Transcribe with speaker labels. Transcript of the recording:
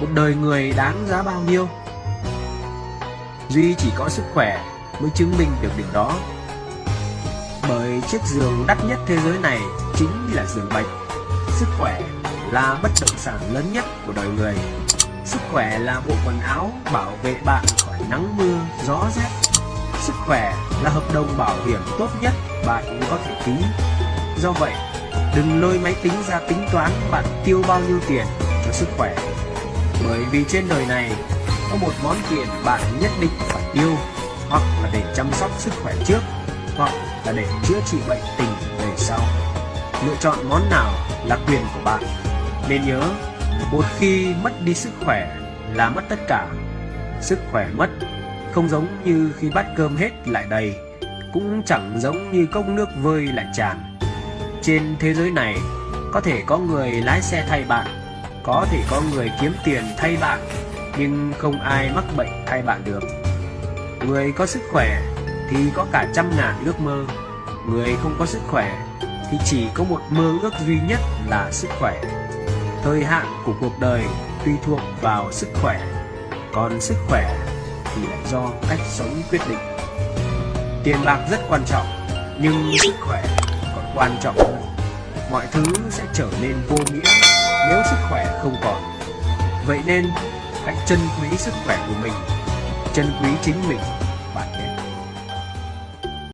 Speaker 1: một đời người đáng giá bao nhiêu? Duy chỉ có sức khỏe mới chứng minh được điều đó. Bởi chiếc giường đắt nhất thế giới này chính là giường bệnh. Sức khỏe là bất động sản lớn nhất của đời người. Sức khỏe là bộ quần áo bảo vệ bạn khỏi nắng mưa, gió rét. Sức khỏe là hợp đồng bảo hiểm tốt nhất bạn có thể ký. Do vậy, đừng lôi máy tính ra tính toán bạn tiêu bao nhiêu tiền cho sức khỏe bởi vì trên đời này có một món tiền bạn nhất định phải tiêu hoặc là để chăm sóc sức khỏe trước, hoặc là để chữa trị bệnh tình về sau. Lựa chọn món nào là quyền của bạn. Nên nhớ, một khi mất đi sức khỏe là mất tất cả. Sức khỏe mất không giống như khi bát cơm hết lại đầy, cũng chẳng giống như cốc nước vơi lại tràn. Trên thế giới này, có thể có người lái xe thay bạn có thể có người kiếm tiền thay bạn, nhưng không ai mắc bệnh thay bạn được. Người có sức khỏe thì có cả trăm ngàn ước mơ. Người không có sức khỏe thì chỉ có một mơ ước duy nhất là sức khỏe. Thời hạn của cuộc đời tùy thuộc vào sức khỏe, còn sức khỏe thì lại do cách sống quyết định. Tiền bạc rất quan trọng, nhưng sức khỏe còn quan trọng hơn. Mọi thứ sẽ trở nên vô nghĩa vậy nên hãy trân quý sức khỏe của mình, trân quý chính mình, bạn nhé.